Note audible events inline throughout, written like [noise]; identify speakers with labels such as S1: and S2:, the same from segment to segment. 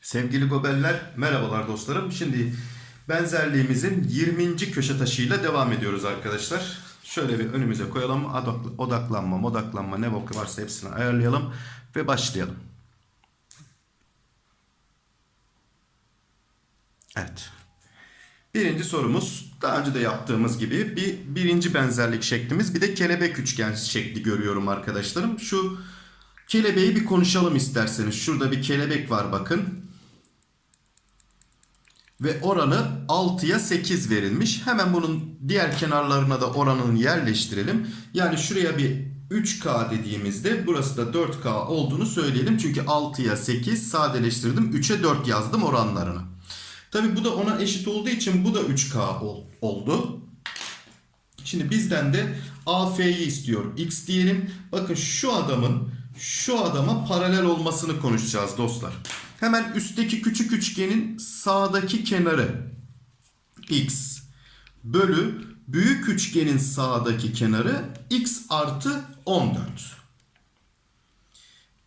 S1: Sevgili gobeller, merhabalar dostlarım. Şimdi benzerliğimizin 20. köşe taşıyla devam ediyoruz arkadaşlar. Şöyle bir önümüze koyalım. Odak- Odaklanma, modaklanma ne bok varsa hepsini ayarlayalım ve başlayalım. Evet. Birinci sorumuz daha önce de yaptığımız gibi bir birinci benzerlik şeklimiz bir de kelebek üçgen şekli görüyorum arkadaşlarım. Şu kelebeği bir konuşalım isterseniz. Şurada bir kelebek var bakın. Ve oranı 6'ya 8 verilmiş. Hemen bunun diğer kenarlarına da oranını yerleştirelim. Yani şuraya bir 3K dediğimizde burası da 4K olduğunu söyleyelim. Çünkü 6'ya 8 sadeleştirdim. 3'e 4 yazdım oranlarını. Tabi bu da ona eşit olduğu için bu da 3K ol- oldu. Şimdi bizden de AF'yi istiyor. X diyelim. Bakın şu adamın şu adama paralel olmasını konuşacağız dostlar. Hemen üstteki küçük üçgenin sağdaki kenarı X bölü büyük üçgenin sağdaki kenarı X artı 14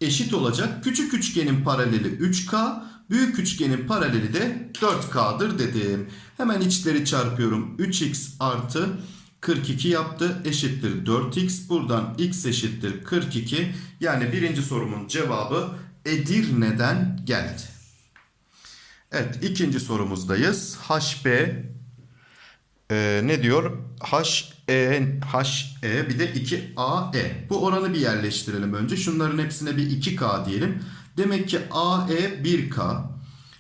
S1: eşit olacak. Küçük üçgenin paraleli 3K, büyük üçgenin paraleli de 4K'dır dedim. Hemen içleri çarpıyorum. 3X artı 42 yaptı. Eşittir 4X. Buradan X eşittir 42. Yani birinci sorumun cevabı Edirne'den geldi. Evet ikinci sorumuzdayız. HB ee, ne diyor? H E H E bir de 2 A E. Bu oranı bir yerleştirelim önce. Şunların hepsine bir 2K diyelim. Demek ki A E 1K,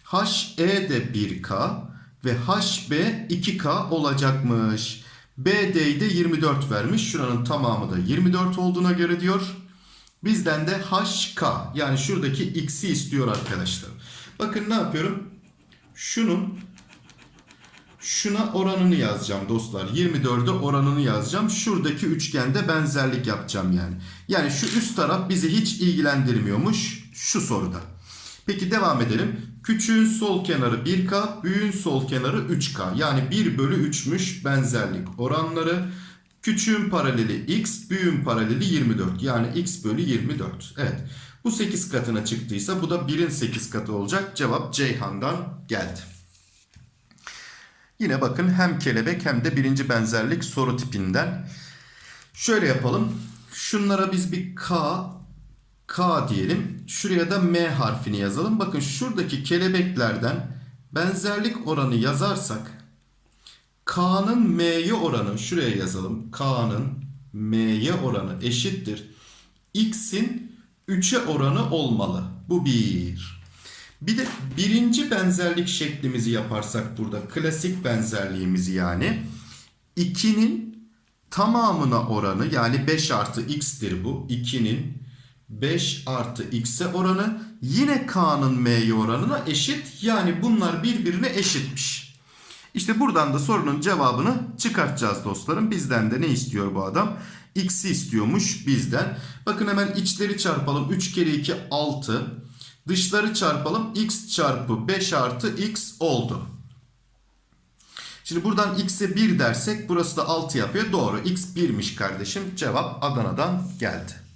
S1: H E de 1K ve H B 2K olacakmış. BD'yi de 24 vermiş. Şuranın tamamı da 24 olduğuna göre diyor. Bizden de HK yani şuradaki x'i istiyor arkadaşlar. Bakın ne yapıyorum? Şunun Şuna oranını yazacağım dostlar. 24'e oranını yazacağım. Şuradaki üçgende benzerlik yapacağım yani. Yani şu üst taraf bizi hiç ilgilendirmiyormuş şu soruda. Peki devam edelim. Küçüğün sol kenarı 1K, büyüğün sol kenarı 3K. Yani 1 bölü 3'müş benzerlik oranları. Küçüğün paraleli x, büyüğün paraleli 24. Yani x bölü 24. Evet. Bu 8 katına çıktıysa bu da 1'in 8 katı olacak. Cevap Ceyhan'dan geldi. Yine bakın hem kelebek hem de birinci benzerlik soru tipinden. Şöyle yapalım. Şunlara biz bir K, K diyelim. Şuraya da M harfini yazalım. Bakın şuradaki kelebeklerden benzerlik oranı yazarsak K'nın M'ye oranı şuraya yazalım. K'nın M'ye oranı eşittir. X'in 3'e oranı olmalı. Bu bir. Bir de birinci benzerlik şeklimizi yaparsak burada klasik benzerliğimizi yani 2'nin tamamına oranı yani 5 artı x'tir bu. 2'nin 5 artı x'e oranı yine k'nın m'ye oranına eşit. Yani bunlar birbirine eşitmiş. İşte buradan da sorunun cevabını çıkartacağız dostlarım. Bizden de ne istiyor bu adam? X'i istiyormuş bizden. Bakın hemen içleri çarpalım. 3 kere 2 6. Dışları çarpalım. X çarpı 5 artı X oldu. Şimdi buradan X'e 1 dersek burası da 6 yapıyor. Doğru. X 1'miş kardeşim. Cevap Adana'dan geldi.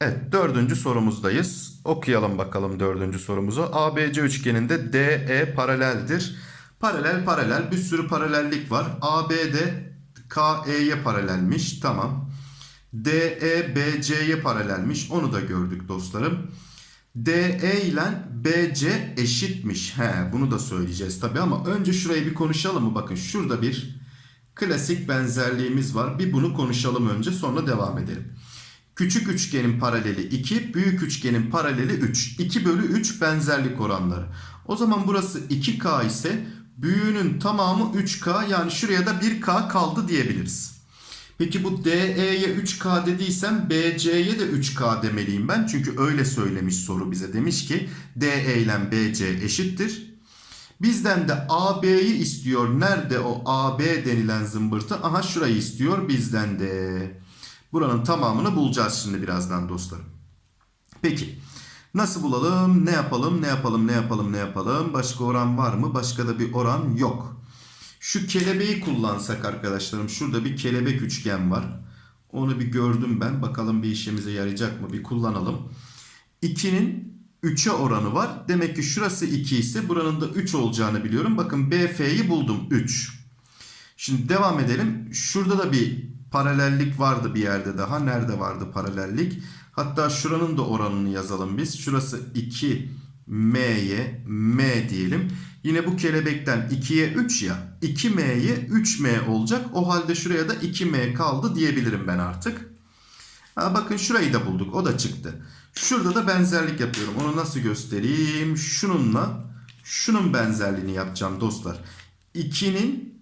S1: Evet dördüncü sorumuzdayız. Okuyalım bakalım dördüncü sorumuzu. ABC üçgeninde DE paraleldir. Paralel paralel bir sürü paralellik var. AB de KE'ye paralelmiş. Tamam. DE BC'ye paralelmiş. Onu da gördük dostlarım. DE ile BC eşitmiş. He, bunu da söyleyeceğiz tabi ama önce şurayı bir konuşalım mı? Bakın şurada bir klasik benzerliğimiz var. Bir bunu konuşalım önce sonra devam edelim. Küçük üçgenin paraleli 2, büyük üçgenin paraleli 3. 2 bölü 3 benzerlik oranları. O zaman burası 2K ise büyüğünün tamamı 3K yani şuraya da 1K kaldı diyebiliriz. Peki bu DE'ye 3K dediysem BC'ye de 3K demeliyim ben. Çünkü öyle söylemiş soru bize. Demiş ki DE ile BC eşittir. Bizden de AB'yi istiyor. Nerede o AB denilen zımbırtı? Aha şurayı istiyor bizden de. Buranın tamamını bulacağız şimdi birazdan dostlarım. Peki. Nasıl bulalım? Ne yapalım? Ne yapalım? Ne yapalım? Ne yapalım? Başka oran var mı? Başka da bir oran yok. Şu kelebeği kullansak arkadaşlarım. Şurada bir kelebek üçgen var. Onu bir gördüm ben. Bakalım bir işimize yarayacak mı? Bir kullanalım. 2'nin 3'e oranı var. Demek ki şurası 2 ise buranın da 3 olacağını biliyorum. Bakın BF'yi buldum 3. Şimdi devam edelim. Şurada da bir paralellik vardı bir yerde daha. Nerede vardı paralellik? Hatta şuranın da oranını yazalım biz. Şurası 2M'ye M diyelim. Yine bu kelebekten 2'ye 3 ya. 2M'ye 3M olacak. O halde şuraya da 2M kaldı diyebilirim ben artık. Ha, bakın şurayı da bulduk. O da çıktı. Şurada da benzerlik yapıyorum. Onu nasıl göstereyim? Şununla şunun benzerliğini yapacağım dostlar. 2'nin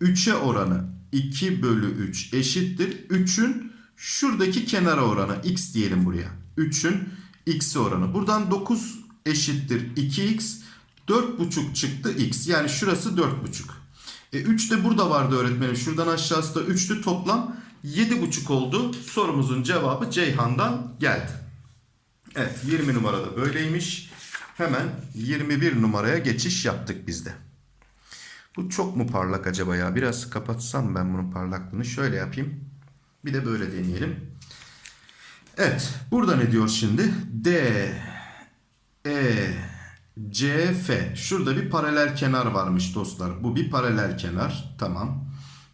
S1: 3'e oranı 2 bölü 3 eşittir. 3'ün şuradaki kenara oranı x diyelim buraya. 3'ün x'e oranı. Buradan 9 eşittir 2x. 4,5 çıktı x. Yani şurası 4,5. E 3 de burada vardı öğretmenim. Şuradan aşağısı da 3'tü toplam 7,5 oldu. Sorumuzun cevabı Ceyhan'dan geldi. Evet 20 numarada böyleymiş. Hemen 21 numaraya geçiş yaptık biz de. Bu çok mu parlak acaba ya? Biraz kapatsam ben bunun parlaklığını. Şöyle yapayım. Bir de böyle deneyelim. Evet. Burada ne diyor şimdi? D, E, C, F. Şurada bir paralel kenar varmış dostlar. Bu bir paralel kenar. Tamam.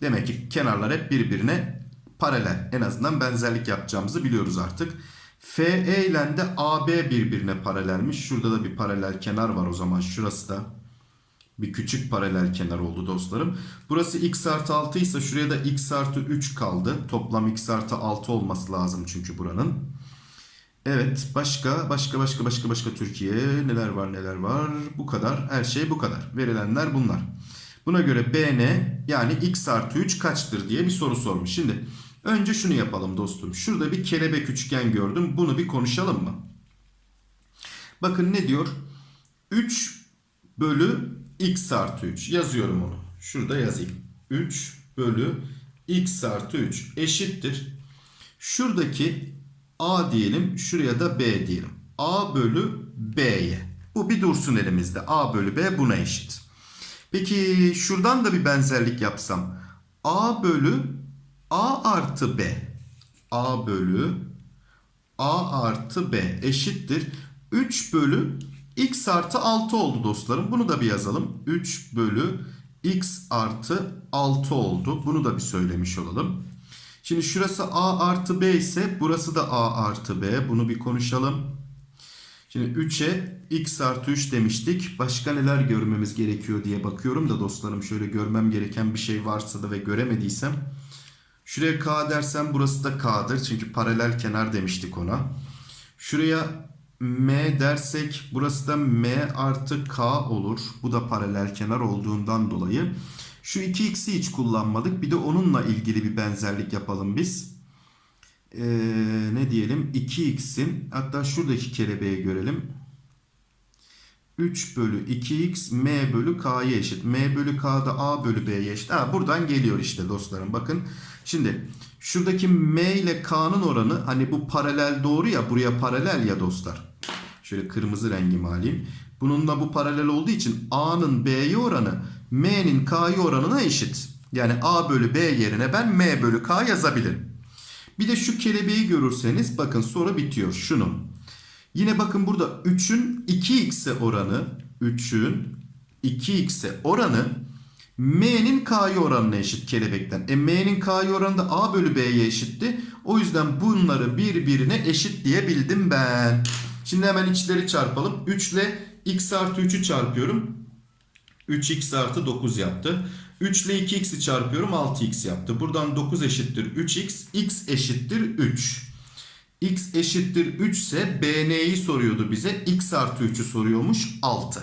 S1: Demek ki kenarlar hep birbirine paralel. En azından benzerlik yapacağımızı biliyoruz artık. FE ile de AB birbirine paralelmiş. Şurada da bir paralel kenar var o zaman. Şurası da bir küçük paralel kenar oldu dostlarım. Burası x artı 6 ise şuraya da x artı 3 kaldı. Toplam x artı 6 olması lazım çünkü buranın. Evet başka başka başka başka başka Türkiye neler var neler var. Bu kadar her şey bu kadar. Verilenler bunlar. Buna göre BN yani x artı 3 kaçtır diye bir soru sormuş. Şimdi önce şunu yapalım dostum. Şurada bir kelebek üçgen gördüm. Bunu bir konuşalım mı? Bakın ne diyor? 3 bölü x artı 3 yazıyorum onu. Şurada yazayım. 3 bölü x artı 3 eşittir. Şuradaki a diyelim şuraya da b diyelim. a bölü b'ye. Bu bir dursun elimizde. a bölü b buna eşit. Peki şuradan da bir benzerlik yapsam. a bölü a artı b. a bölü a artı b eşittir. 3 bölü x artı 6 oldu dostlarım. Bunu da bir yazalım. 3 bölü x artı 6 oldu. Bunu da bir söylemiş olalım. Şimdi şurası a artı b ise burası da a artı b. Bunu bir konuşalım. Şimdi 3'e x artı 3 demiştik. Başka neler görmemiz gerekiyor diye bakıyorum da dostlarım. Şöyle görmem gereken bir şey varsa da ve göremediysem. Şuraya k dersem burası da k'dır. Çünkü paralel kenar demiştik ona. Şuraya M dersek burası da M artı K olur. Bu da paralel kenar olduğundan dolayı. Şu 2x'i hiç kullanmadık. Bir de onunla ilgili bir benzerlik yapalım biz. Ee, ne diyelim? 2x'in hatta şuradaki kelebeği görelim. 3 bölü 2x m bölü k'ya eşit. m bölü k da a bölü b'ye eşit. Ha, buradan geliyor işte dostlarım. Bakın şimdi şuradaki m ile k'nın oranı hani bu paralel doğru ya buraya paralel ya dostlar. Şöyle kırmızı rengimi alayım. Bununla bu paralel olduğu için a'nın b'ye oranı m'nin k'ya oranına eşit. Yani a bölü b yerine ben m bölü k yazabilirim. Bir de şu kelebeği görürseniz bakın soru bitiyor. Şunun. Yine bakın burada 3'ün 2x'e oranı 3'ün 2x'e oranı m'nin k'ya oranına eşit kelebekten. E m'nin k'ya oranı da a bölü b'ye eşitti. O yüzden bunları birbirine eşit diyebildim ben. Şimdi hemen içleri çarpalım. 3 ile x artı 3'ü çarpıyorum. 3x artı 9 yaptı. 3 ile 2x'i çarpıyorum 6x yaptı. Buradan 9 eşittir 3x. x eşittir 3. x eşittir 3 ise bn'yi soruyordu bize. x artı 3'ü soruyormuş 6.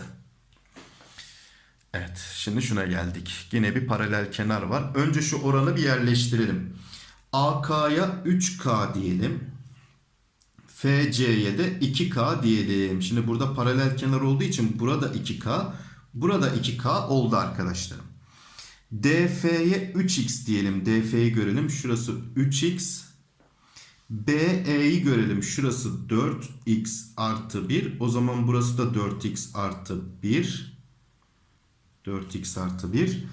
S1: Evet şimdi şuna geldik. Yine bir paralel kenar var. Önce şu oranı bir yerleştirelim. AK'ya 3K diyelim. FC'ye de 2K diyelim. Şimdi burada paralel kenar olduğu için burada 2K. Burada 2K oldu arkadaşlarım. DF'ye 3X diyelim. DF'yi görelim. Şurası 3X. BE'yi görelim. Şurası 4X artı 1. O zaman burası da 4X artı 1. 4X artı 1.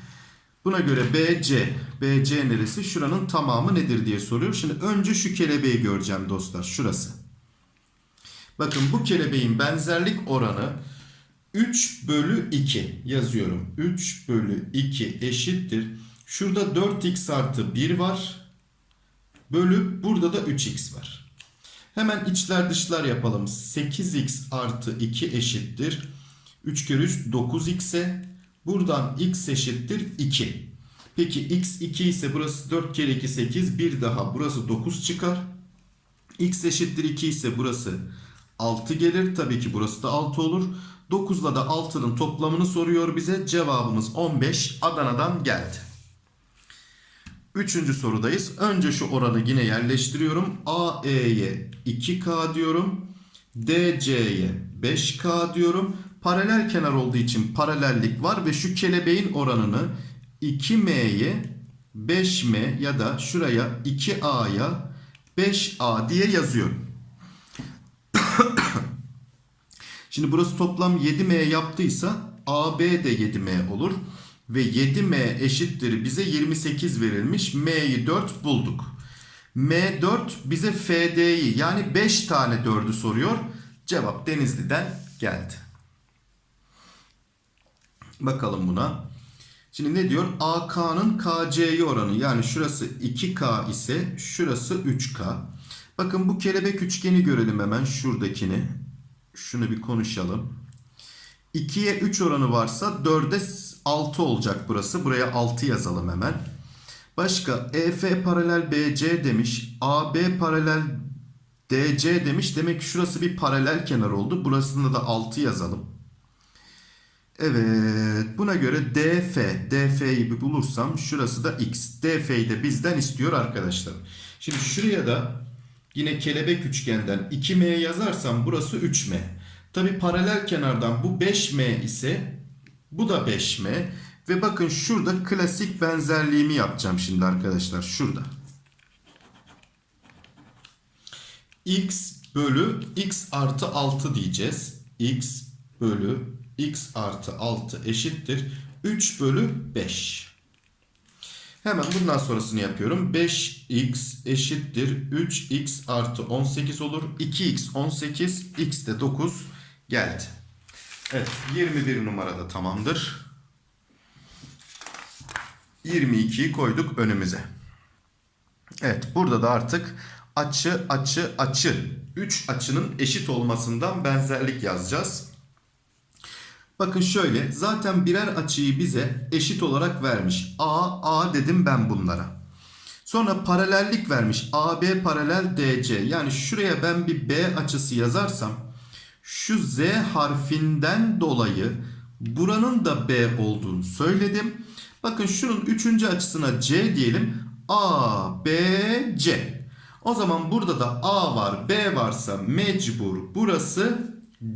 S1: Buna göre BC, BC neresi? Şuranın tamamı nedir diye soruyor. Şimdi önce şu kelebeği göreceğim dostlar. Şurası. Bakın bu kelebeğin benzerlik oranı 3 bölü 2 yazıyorum. 3 bölü 2 eşittir. Şurada 4x artı 1 var. Bölü burada da 3x var. Hemen içler dışlar yapalım. 8x artı 2 eşittir. 3 kere 3 9x'e. Buradan x eşittir 2. Peki x 2 ise burası 4 kere 2 8. Bir daha burası 9 çıkar. x eşittir 2 ise burası 6 gelir. Tabii ki burası da 6 olur. 9 ile de 6'nın toplamını soruyor bize. Cevabımız 15 Adana'dan geldi. Üçüncü sorudayız. Önce şu oranı yine yerleştiriyorum. AE'ye 2K diyorum. DC'ye 5K diyorum. Paralel kenar olduğu için paralellik var ve şu kelebeğin oranını 2M'ye 5M ya da şuraya 2A'ya 5A diye yazıyorum. [coughs] Şimdi burası toplam 7M yaptıysa AB de 7M olur. Ve 7M eşittir bize 28 verilmiş. M'yi 4 bulduk. M4 bize FD'yi yani 5 tane 4'ü soruyor. Cevap Denizli'den geldi. Bakalım buna. Şimdi ne diyor? AK'nın KC'ye oranı yani şurası 2K ise şurası 3K. Bakın bu kelebek üçgeni görelim hemen şuradakini. Şunu bir konuşalım. 2'ye 3 oranı varsa 4'e 6 olacak burası. Buraya 6 yazalım hemen. Başka EF paralel BC demiş. AB paralel DC demiş. Demek ki şurası bir paralel kenar oldu. Burasında da 6 yazalım. Evet. Buna göre DF. DF'yi bir bulursam şurası da X. DF'yi de bizden istiyor arkadaşlar. Şimdi şuraya da yine kelebek üçgenden 2M yazarsam burası 3M. Tabi paralel kenardan bu 5M ise bu da 5M. Ve bakın şurada klasik benzerliğimi yapacağım şimdi arkadaşlar. Şurada. X bölü X artı 6 diyeceğiz. X bölü X artı 6 eşittir. 3 bölü 5. Hemen bundan sonrasını yapıyorum. 5x eşittir 3x artı 18 olur. 2x 18, x de 9 geldi. Evet 21 numarada tamamdır. 22'yi koyduk önümüze. Evet burada da artık açı açı açı 3 açının eşit olmasından benzerlik yazacağız. Bakın şöyle zaten birer açıyı bize eşit olarak vermiş. A, A dedim ben bunlara. Sonra paralellik vermiş. AB paralel DC. Yani şuraya ben bir B açısı yazarsam şu Z harfinden dolayı buranın da B olduğunu söyledim. Bakın şunun üçüncü açısına C diyelim. A, B, C. O zaman burada da A var, B varsa mecbur burası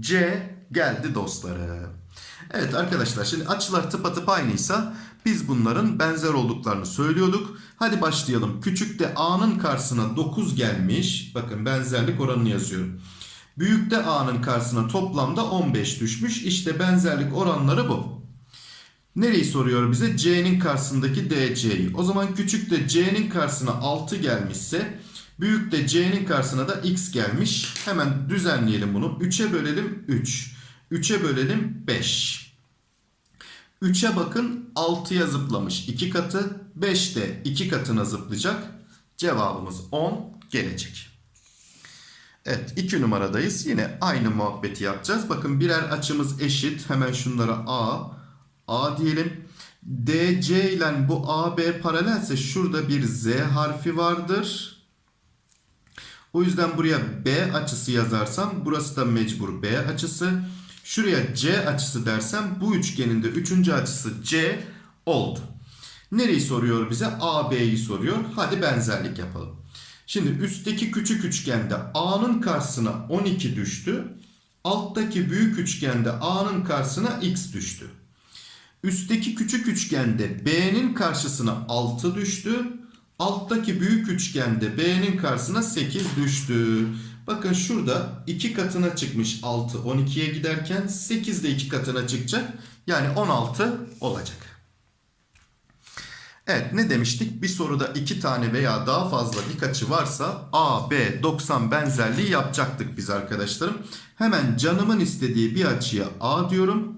S1: C geldi dostlarım. Evet arkadaşlar şimdi açılar tıpatıp aynıysa biz bunların benzer olduklarını söylüyorduk. Hadi başlayalım. Küçükte A'nın karşısına 9 gelmiş. Bakın benzerlik oranını yazıyorum. Büyükte A'nın karşısına toplamda 15 düşmüş. İşte benzerlik oranları bu. Nereyi soruyor bize? C'nin karşısındaki DC'yi. O zaman küçükte C'nin karşısına 6 gelmişse büyükte C'nin karşısına da X gelmiş. Hemen düzenleyelim bunu. 3'e bölelim 3. 3'e bölelim 5. 3'e bakın 6'ya zıplamış 2 katı. 5 de 2 katına zıplayacak. Cevabımız 10 gelecek. Evet 2 numaradayız. Yine aynı muhabbeti yapacağız. Bakın birer açımız eşit. Hemen şunlara A, A diyelim. DC ile bu AB paralelse şurada bir Z harfi vardır. O yüzden buraya B açısı yazarsam burası da mecbur B açısı. Şuraya C açısı dersem bu üçgenin de üçüncü açısı C oldu. Nereyi soruyor bize? AB'yi soruyor. Hadi benzerlik yapalım. Şimdi üstteki küçük üçgende A'nın karşısına 12 düştü. Alttaki büyük üçgende A'nın karşısına X düştü. Üstteki küçük üçgende B'nin karşısına 6 düştü. Alttaki büyük üçgende B'nin karşısına 8 düştü. Bakın şurada 2 katına çıkmış 6 12'ye giderken 8 de 2 katına çıkacak. Yani 16 olacak. Evet ne demiştik? Bir soruda iki tane veya daha fazla dik açı varsa A, B, 90 benzerliği yapacaktık biz arkadaşlarım. Hemen canımın istediği bir açıya A diyorum.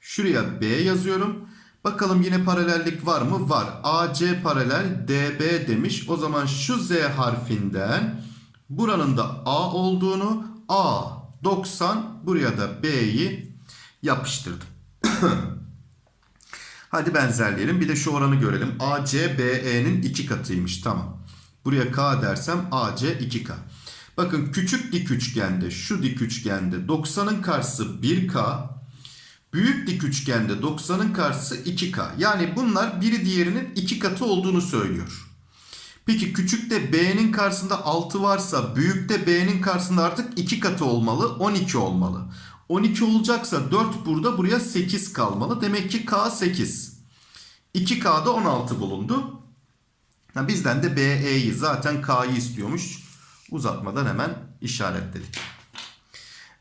S1: Şuraya B yazıyorum. Bakalım yine paralellik var mı? Var. AC paralel DB demiş. O zaman şu Z harfinden buranın da A olduğunu A 90 buraya da B'yi yapıştırdım. [coughs] Hadi benzerleyelim. Bir de şu oranı görelim. AC BE'nin 2 katıymış. Tamam. Buraya K dersem AC 2K. Bakın küçük dik üçgende şu dik üçgende 90'ın karşısı 1K. Büyük dik üçgende 90'ın karşısı 2K. Yani bunlar biri diğerinin 2 katı olduğunu söylüyor. Peki küçükte B'nin karşısında 6 varsa büyükte B'nin karşısında artık 2 katı olmalı 12 olmalı. 12 olacaksa 4 burada buraya 8 kalmalı. Demek ki K 8. 2K'da 16 bulundu. Ha, bizden de BE'yi zaten K'yı istiyormuş. Uzatmadan hemen işaretledik.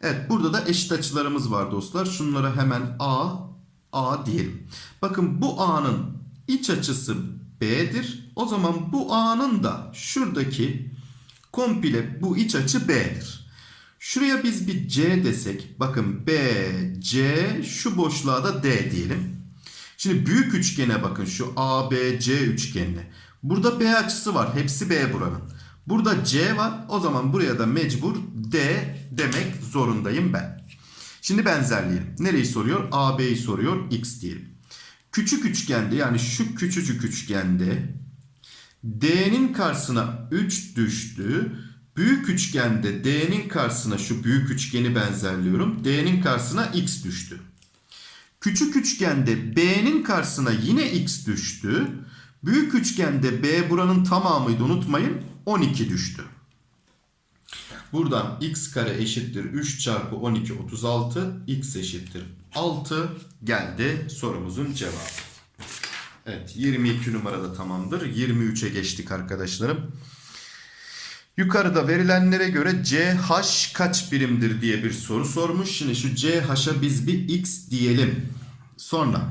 S1: Evet burada da eşit açılarımız var dostlar. Şunlara hemen A, A diyelim. Bakın bu A'nın iç açısı B'dir. O zaman bu A'nın da şuradaki komple bu iç açı B'dir. Şuraya biz bir C desek. Bakın B, C şu boşluğa da D diyelim. Şimdi büyük üçgene bakın şu A, B, C üçgenine. Burada B açısı var. Hepsi B buranın. Burada C var. O zaman buraya da mecbur D demek zorundayım ben. Şimdi benzerleyelim. Nereyi soruyor? A, B'yi soruyor. X diyelim. Küçük üçgende yani şu küçücük üçgende D'nin karşısına 3 düştü. Büyük üçgende D'nin karşısına şu büyük üçgeni benzerliyorum. D'nin karşısına X düştü. Küçük üçgende B'nin karşısına yine X düştü. Büyük üçgende B buranın tamamıydı unutmayın 12 düştü. Buradan x kare eşittir 3 çarpı 12 36 x eşittir 6 geldi sorumuzun cevabı. Evet 22 numarada tamamdır. 23'e geçtik arkadaşlarım. Yukarıda verilenlere göre CH kaç birimdir diye bir soru sormuş. Şimdi şu CH'a biz bir x diyelim. Sonra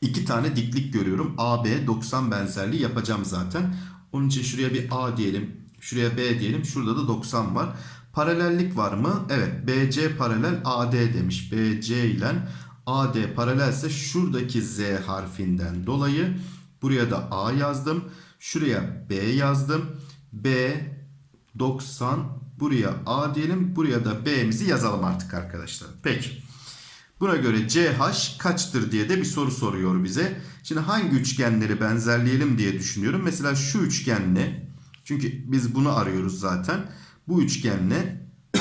S1: iki tane diklik görüyorum. AB 90 benzerliği yapacağım zaten. Onun için şuraya bir A diyelim. Şuraya B diyelim. Şurada da 90 var. Paralellik var mı? Evet. BC paralel AD demiş. BC ile AD paralelse şuradaki Z harfinden dolayı buraya da A yazdım. Şuraya B yazdım. B 90 buraya A diyelim. Buraya da B'mizi yazalım artık arkadaşlar. Peki. Buna göre CH kaçtır diye de bir soru soruyor bize. Şimdi hangi üçgenleri benzerleyelim diye düşünüyorum. Mesela şu üçgenle çünkü biz bunu arıyoruz zaten. Bu üçgenle [coughs]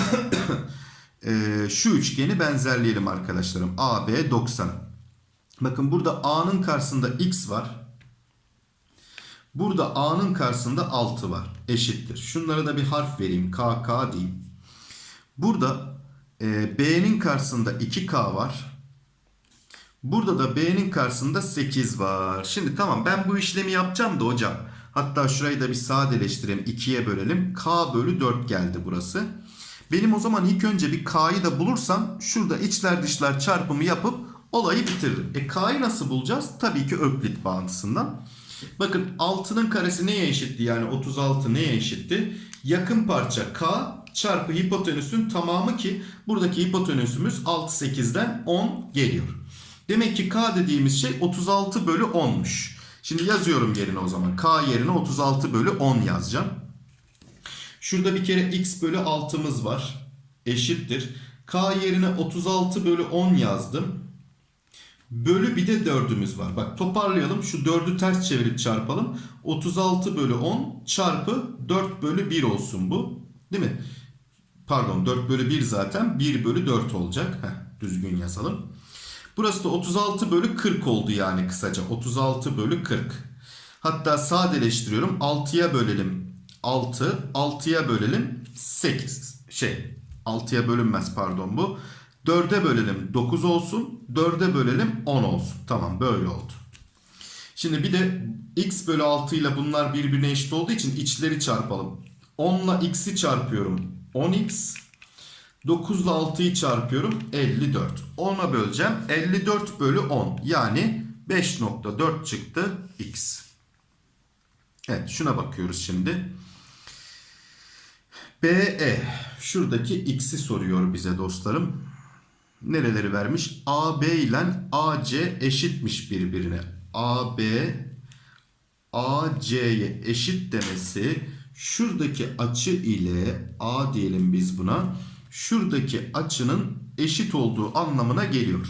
S1: e, şu üçgeni benzerleyelim arkadaşlarım. AB 90. Bakın burada A'nın karşısında X var. Burada A'nın karşısında 6 var. Eşittir. Şunlara da bir harf vereyim. KK diyeyim. Burada e, B'nin karşısında 2K var. Burada da B'nin karşısında 8 var. Şimdi tamam ben bu işlemi yapacağım da hocam. Hatta şurayı da bir sadeleştirelim. 2'ye bölelim. K bölü 4 geldi burası. Benim o zaman ilk önce bir K'yı da bulursam şurada içler dışlar çarpımı yapıp olayı bitiririm. E K'yı nasıl bulacağız? Tabii ki Öklit bağıntısından. Bakın 6'nın karesi neye eşitti? Yani 36 neye eşitti? Yakın parça K çarpı hipotenüsün tamamı ki buradaki hipotenüsümüz 6 8'den 10 geliyor. Demek ki K dediğimiz şey 36 bölü 10'muş. Şimdi yazıyorum yerine o zaman. K yerine 36 bölü 10 yazacağım. Şurada bir kere x bölü 6'mız var. Eşittir. K yerine 36 bölü 10 yazdım. Bölü bir de 4'ümüz var. Bak toparlayalım. Şu 4'ü ters çevirip çarpalım. 36 bölü 10 çarpı 4 bölü 1 olsun bu. Değil mi? Pardon 4 bölü 1 zaten. 1 bölü 4 olacak. Heh, düzgün yazalım. Burası da 36 bölü 40 oldu yani kısaca. 36 bölü 40. Hatta sadeleştiriyorum. 6'ya bölelim 6. 6'ya bölelim 8. Şey 6'ya bölünmez pardon bu. 4'e bölelim 9 olsun. 4'e bölelim 10 olsun. Tamam böyle oldu. Şimdi bir de x bölü 6 ile bunlar birbirine eşit olduğu için içleri çarpalım. 10 ile x'i çarpıyorum. 10x 9 ile 6'yı çarpıyorum 54. 10'a böleceğim. 54 bölü 10 yani 5.4 çıktı x. Evet şuna bakıyoruz şimdi. BE şuradaki x'i soruyor bize dostlarım. Nereleri vermiş? AB ile AC eşitmiş birbirine. AB AC'ye eşit demesi şuradaki açı ile A diyelim biz buna. Şuradaki açının eşit olduğu anlamına geliyor.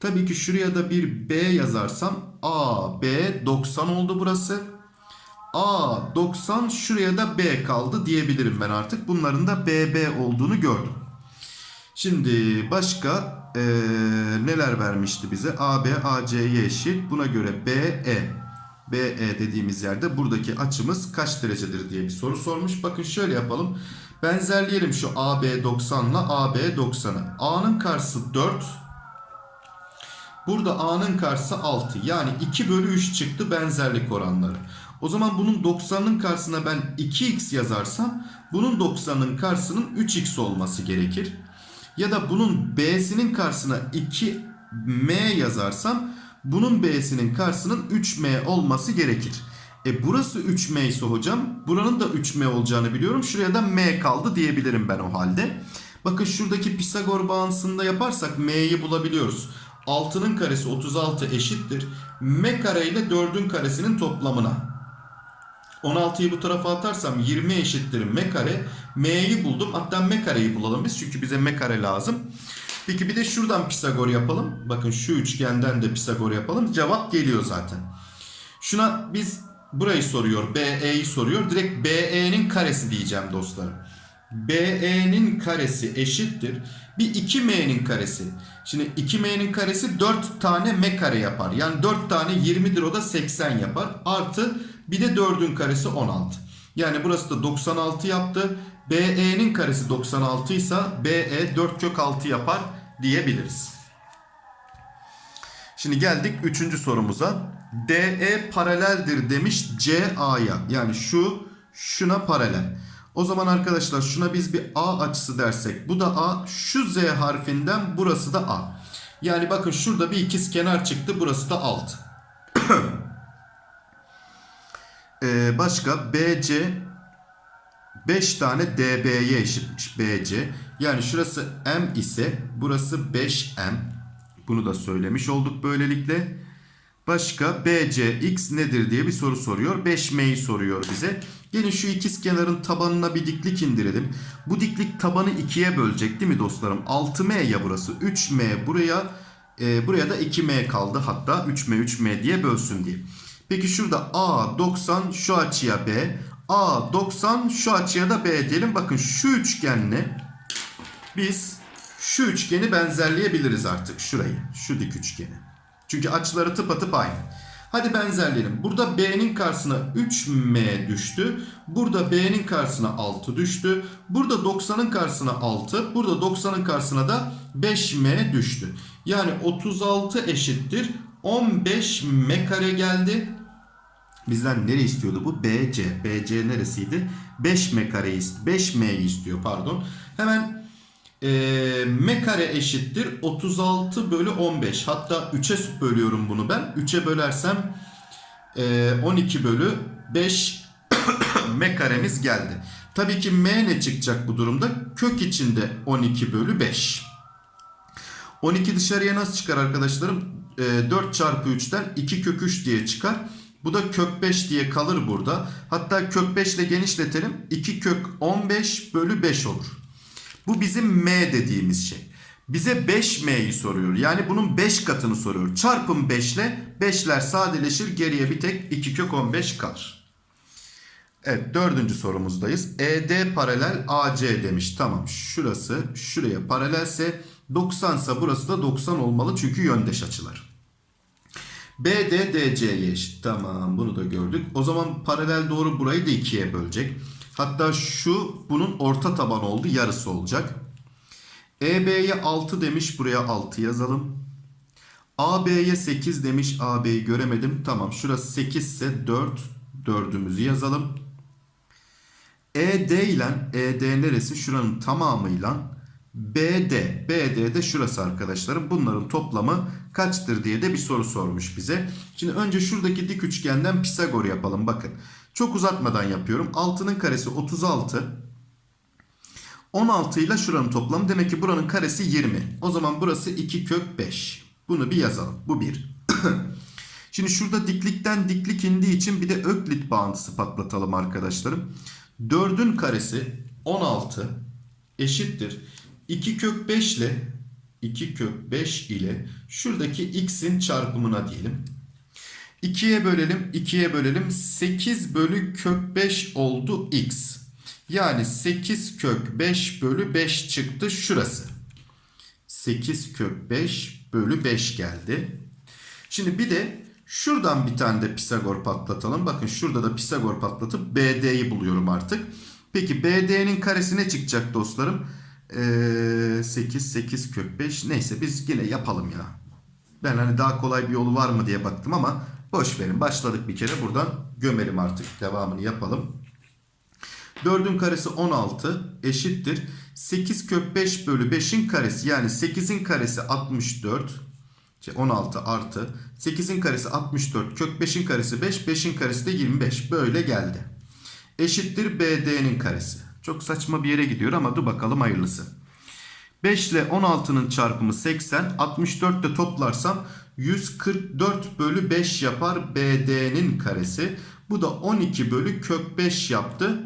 S1: Tabii ki şuraya da bir B yazarsam A, B 90 oldu burası. A 90 şuraya da B kaldı diyebilirim ben artık. Bunların da BB olduğunu gördüm. Şimdi başka eee, neler vermişti bize? AB AC'ye eşit. Buna göre BE BE dediğimiz yerde buradaki açımız kaç derecedir diye bir soru sormuş. Bakın şöyle yapalım. Benzerleyelim şu AB 90 ile AB 90'ı. A'nın karşısı 4. Burada A'nın karşısı 6. Yani 2 bölü 3 çıktı benzerlik oranları. O zaman bunun 90'ın karşısına ben 2x yazarsam bunun 90'ın karşısının 3x olması gerekir. Ya da bunun B'sinin karşısına 2m yazarsam bunun B'sinin karşısının 3m olması gerekir. E burası 3m ise hocam buranın da 3m olacağını biliyorum. Şuraya da m kaldı diyebilirim ben o halde. Bakın şuradaki Pisagor bağıntısında yaparsak m'yi bulabiliyoruz. 6'nın karesi 36 eşittir. m kare ile 4'ün karesinin toplamına. 16'yı bu tarafa atarsam 20 eşittir m kare. M'yi buldum. Hatta m kareyi bulalım biz. Çünkü bize m kare lazım. Peki bir de şuradan Pisagor yapalım. Bakın şu üçgenden de Pisagor yapalım. Cevap geliyor zaten. Şuna biz burayı soruyor. BE'yi soruyor. Direkt BE'nin karesi diyeceğim dostlarım. BE'nin karesi eşittir. Bir 2M'nin karesi. Şimdi 2M'nin karesi 4 tane M kare yapar. Yani 4 tane 20'dir o da 80 yapar. Artı bir de 4'ün karesi 16. Yani burası da 96 yaptı. BE'nin karesi 96 ise BE 4 kök 6 yapar diyebiliriz. Şimdi geldik 3. sorumuza. DE paraleldir demiş CA'ya. Yani şu şuna paralel. O zaman arkadaşlar şuna biz bir A açısı dersek. Bu da A. Şu Z harfinden burası da A. Yani bakın şurada bir ikiz kenar çıktı. Burası da 6. [coughs] ee, başka BC 5 tane DB'ye eşitmiş BC. Yani şurası M ise burası 5M. Bunu da söylemiş olduk böylelikle. Başka BCX nedir diye bir soru soruyor. 5M'yi soruyor bize. Gelin şu ikiz kenarın tabanına bir diklik indirelim. Bu diklik tabanı ikiye bölecek değil mi dostlarım? 6M ya burası. 3M buraya e, buraya da 2M kaldı. Hatta 3M 3M diye bölsün diye. Peki şurada A 90 şu açıya B. A 90 şu açıya da B diyelim. Bakın şu üçgenle biz şu üçgeni benzerleyebiliriz artık. Şurayı. Şu dik üçgeni. Çünkü açıları tıpatıp aynı. Hadi benzerleyelim. Burada B'nin karşısına 3M düştü. Burada B'nin karşısına 6 düştü. Burada 90'ın karşısına 6. Burada 90'ın karşısına da 5M düştü. Yani 36 eşittir. 15M kare geldi. Bizden nere istiyordu bu? BC. BC neresiydi? 5M kareyi 5M'yi istiyor pardon. Hemen e, M kare eşittir 36 bölü 15. Hatta 3'e bölüyorum bunu ben. 3'e bölersem e, 12 bölü 5 [coughs] M karemiz geldi. Tabii ki M ne çıkacak bu durumda? Kök içinde 12 bölü 5. 12 dışarıya nasıl çıkar arkadaşlarım? E, 4 çarpı 3'ten 2 kök 3 diye çıkar. Bu da kök 5 diye kalır burada. Hatta kök 5 ile genişletelim. 2 kök 15 bölü 5 olur. Bu bizim m dediğimiz şey. Bize 5m'yi soruyor. Yani bunun 5 katını soruyor. Çarpın 5 ile 5'ler sadeleşir. Geriye bir tek 2 kök 15 kalır. Evet dördüncü sorumuzdayız. ED paralel AC demiş. Tamam şurası şuraya paralelse 90 ise burası da 90 olmalı. Çünkü yöndeş açılar. BD DC'ye eşit. Tamam bunu da gördük. O zaman paralel doğru burayı da ikiye bölecek. Hatta şu bunun orta taban oldu. Yarısı olacak. EB'ye 6 demiş. Buraya 6 yazalım. AB'ye 8 demiş. AB'yi göremedim. Tamam şurası 8 ise 4. 4'ümüzü yazalım. ED ile ED neresi? Şuranın tamamıyla BD. BD de şurası arkadaşlarım. Bunların toplamı kaçtır diye de bir soru sormuş bize. Şimdi önce şuradaki dik üçgenden Pisagor yapalım. Bakın. Çok uzatmadan yapıyorum. 6'nın karesi 36. 16 ile şuranın toplamı. Demek ki buranın karesi 20. O zaman burası 2 kök 5. Bunu bir yazalım. Bu 1. [clears throat] Şimdi şurada diklikten diklik indiği için bir de öklit bağıntısı patlatalım arkadaşlarım. 4'ün karesi 16 eşittir. 2 kök 5 ile 2 kök 5 ile şuradaki x'in çarpımına diyelim. 2'ye bölelim 2'ye bölelim 8 bölü kök 5 oldu x. Yani 8 kök 5 bölü 5 çıktı şurası. 8 kök 5 bölü 5 geldi. Şimdi bir de şuradan bir tane de Pisagor patlatalım. Bakın şurada da Pisagor patlatıp BD'yi buluyorum artık. Peki BD'nin karesi ne çıkacak dostlarım? Ee, 8, 8 kök 5. Neyse biz yine yapalım ya. Ben hani daha kolay bir yolu var mı diye baktım ama boş verin. Başladık bir kere buradan gömelim artık. Devamını yapalım. 4'ün karesi 16 eşittir. 8 kök 5 bölü 5'in karesi yani 8'in karesi 64. Şey 16 artı 8'in karesi 64 kök 5'in karesi 5 5'in karesi de 25 böyle geldi. Eşittir BD'nin karesi. Çok saçma bir yere gidiyor ama dur bakalım hayırlısı. 5 ile 16'nın çarpımı 80. 64 de toplarsam 144 bölü 5 yapar BD'nin karesi. Bu da 12 bölü kök 5 yaptı.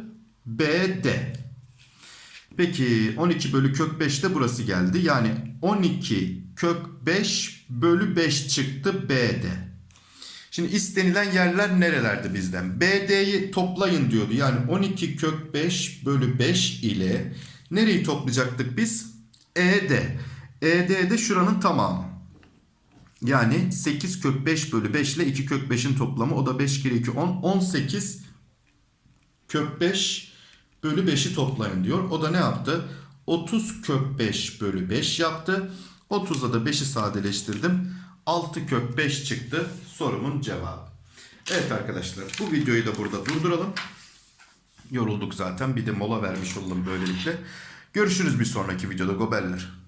S1: BD. Peki 12 bölü kök 5 de burası geldi. Yani 12 kök 5 bölü 5 çıktı BD. Şimdi istenilen yerler nerelerdi bizden? BD'yi toplayın diyordu. Yani 12 kök 5 bölü 5 ile nereyi toplayacaktık biz? ED. ED de şuranın tamamı. Yani 8 kök 5 bölü 5 ile 2 kök 5'in toplamı. O da 5 kere 2 10. 18 kök 5 bölü 5'i toplayın diyor. O da ne yaptı? 30 kök 5 bölü 5 yaptı. 30'da da 5'i sadeleştirdim. 6 kök 5 çıktı sorumun cevabı. Evet arkadaşlar bu videoyu da burada durduralım. Yorulduk zaten bir de mola vermiş olalım böylelikle. Görüşürüz bir sonraki videoda gobeller.